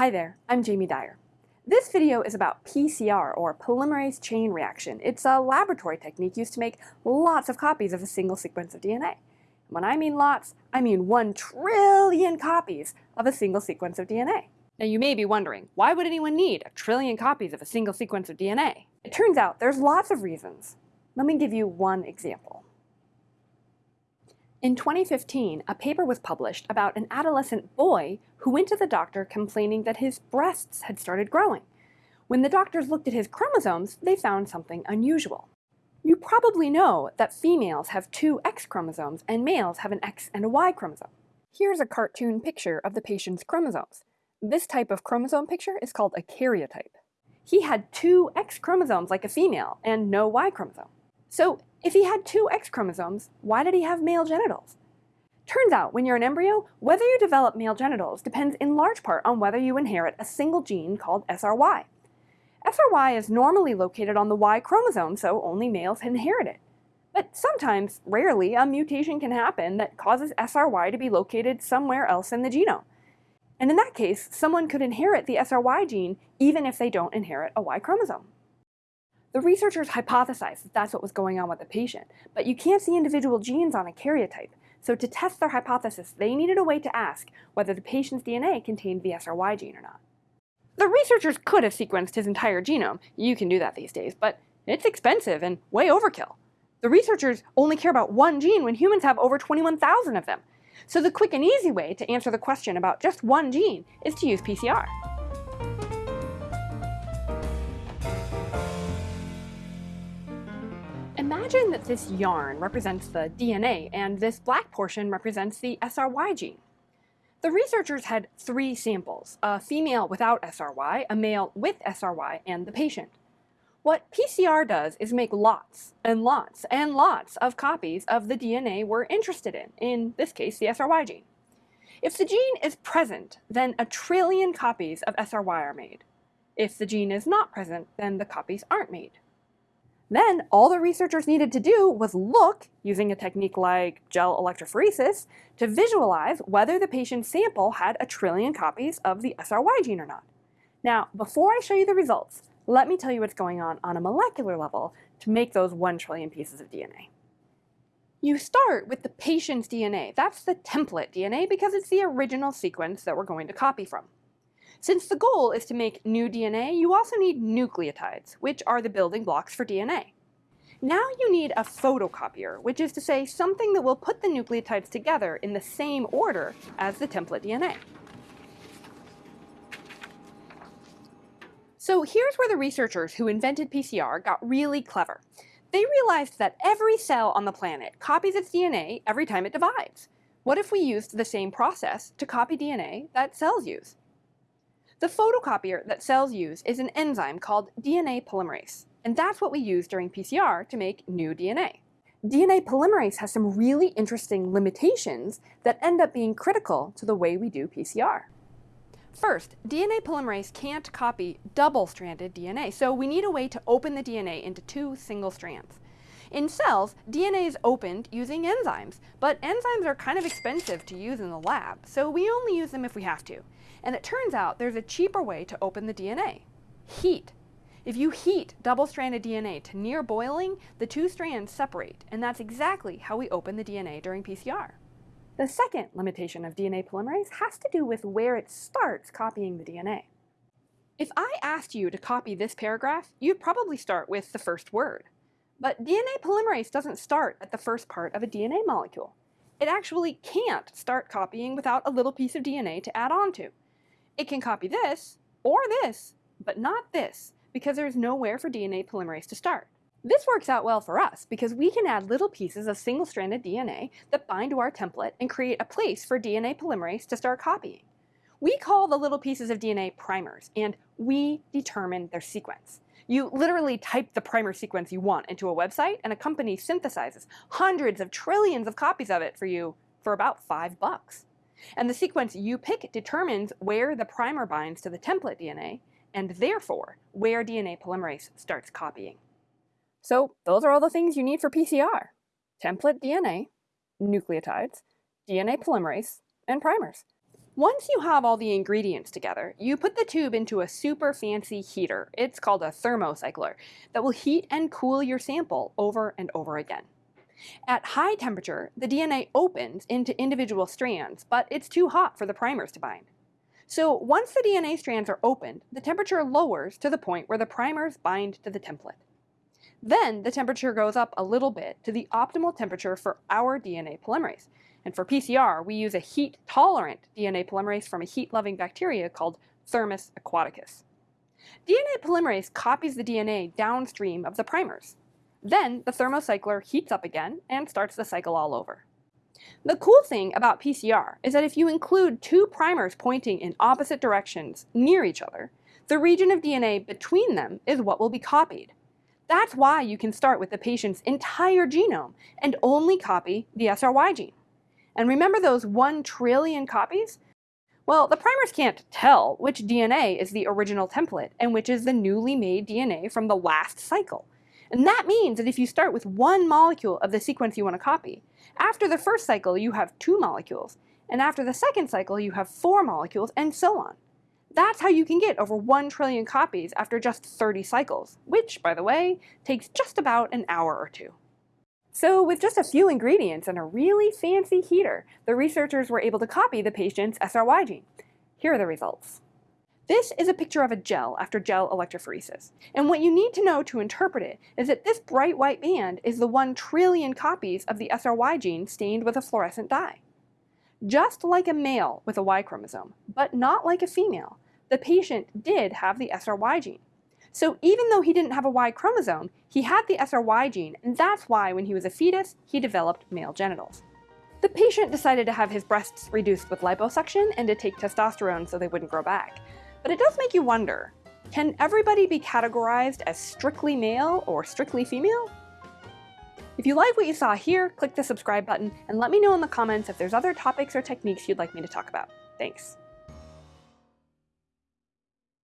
Hi there, I'm Jamie Dyer. This video is about PCR, or polymerase chain reaction. It's a laboratory technique used to make lots of copies of a single sequence of DNA. When I mean lots, I mean one trillion copies of a single sequence of DNA. Now you may be wondering, why would anyone need a trillion copies of a single sequence of DNA? It turns out there's lots of reasons. Let me give you one example. In 2015, a paper was published about an adolescent boy who went to the doctor complaining that his breasts had started growing. When the doctors looked at his chromosomes, they found something unusual. You probably know that females have two X chromosomes and males have an X and a Y chromosome. Here's a cartoon picture of the patient's chromosomes. This type of chromosome picture is called a karyotype. He had two X chromosomes like a female and no Y chromosome. So if he had two X chromosomes, why did he have male genitals? Turns out, when you're an embryo, whether you develop male genitals depends in large part on whether you inherit a single gene called SRY. SRY is normally located on the Y chromosome, so only males inherit it. But sometimes, rarely, a mutation can happen that causes SRY to be located somewhere else in the genome. And in that case, someone could inherit the SRY gene even if they don't inherit a Y chromosome. The researchers hypothesized that that's what was going on with the patient, but you can't see individual genes on a karyotype, so to test their hypothesis, they needed a way to ask whether the patient's DNA contained the SRY gene or not. The researchers could have sequenced his entire genome, you can do that these days, but it's expensive and way overkill. The researchers only care about one gene when humans have over 21,000 of them. So the quick and easy way to answer the question about just one gene is to use PCR. Imagine that this yarn represents the DNA and this black portion represents the SRY gene. The researchers had three samples, a female without SRY, a male with SRY, and the patient. What PCR does is make lots and lots and lots of copies of the DNA we're interested in, in this case the SRY gene. If the gene is present, then a trillion copies of SRY are made. If the gene is not present, then the copies aren't made. Then all the researchers needed to do was look, using a technique like gel electrophoresis, to visualize whether the patient's sample had a trillion copies of the SRY gene or not. Now, before I show you the results, let me tell you what's going on on a molecular level to make those 1 trillion pieces of DNA. You start with the patient's DNA. That's the template DNA because it's the original sequence that we're going to copy from. Since the goal is to make new DNA, you also need nucleotides, which are the building blocks for DNA. Now you need a photocopier, which is to say something that will put the nucleotides together in the same order as the template DNA. So here's where the researchers who invented PCR got really clever. They realized that every cell on the planet copies its DNA every time it divides. What if we used the same process to copy DNA that cells use? The photocopier that cells use is an enzyme called DNA polymerase, and that's what we use during PCR to make new DNA. DNA polymerase has some really interesting limitations that end up being critical to the way we do PCR. First, DNA polymerase can't copy double-stranded DNA, so we need a way to open the DNA into two single strands. In cells, DNA is opened using enzymes, but enzymes are kind of expensive to use in the lab, so we only use them if we have to. And it turns out there's a cheaper way to open the DNA. Heat. If you heat double-stranded DNA to near boiling, the two strands separate, and that's exactly how we open the DNA during PCR. The second limitation of DNA polymerase has to do with where it starts copying the DNA. If I asked you to copy this paragraph, you'd probably start with the first word. But DNA polymerase doesn't start at the first part of a DNA molecule. It actually can't start copying without a little piece of DNA to add on to. It can copy this, or this, but not this, because there's nowhere for DNA polymerase to start. This works out well for us because we can add little pieces of single-stranded DNA that bind to our template and create a place for DNA polymerase to start copying. We call the little pieces of DNA primers, and we determine their sequence. You literally type the primer sequence you want into a website, and a company synthesizes hundreds of trillions of copies of it for you for about five bucks. And the sequence you pick determines where the primer binds to the template DNA, and therefore where DNA polymerase starts copying. So those are all the things you need for PCR. Template DNA, nucleotides, DNA polymerase, and primers. Once you have all the ingredients together, you put the tube into a super fancy heater. It's called a thermocycler that will heat and cool your sample over and over again. At high temperature, the DNA opens into individual strands, but it's too hot for the primers to bind. So once the DNA strands are opened, the temperature lowers to the point where the primers bind to the template. Then the temperature goes up a little bit to the optimal temperature for our DNA polymerase, and for PCR, we use a heat-tolerant DNA polymerase from a heat-loving bacteria called Thermus aquaticus. DNA polymerase copies the DNA downstream of the primers. Then the thermocycler heats up again and starts the cycle all over. The cool thing about PCR is that if you include two primers pointing in opposite directions near each other, the region of DNA between them is what will be copied. That's why you can start with the patient's entire genome and only copy the SRY gene. And remember those 1 trillion copies? Well, the primers can't tell which DNA is the original template and which is the newly made DNA from the last cycle. And that means that if you start with one molecule of the sequence you want to copy, after the first cycle you have two molecules, and after the second cycle you have four molecules, and so on. That's how you can get over 1 trillion copies after just 30 cycles, which, by the way, takes just about an hour or two. So with just a few ingredients and a really fancy heater, the researchers were able to copy the patient's SRY gene. Here are the results. This is a picture of a gel after gel electrophoresis. And what you need to know to interpret it is that this bright white band is the 1 trillion copies of the SRY gene stained with a fluorescent dye. Just like a male with a Y chromosome, but not like a female, the patient did have the SRY gene. So even though he didn't have a Y chromosome, he had the SRY gene, and that's why when he was a fetus, he developed male genitals. The patient decided to have his breasts reduced with liposuction and to take testosterone so they wouldn't grow back. But it does make you wonder, can everybody be categorized as strictly male or strictly female? If you like what you saw here, click the subscribe button and let me know in the comments if there's other topics or techniques you'd like me to talk about. Thanks.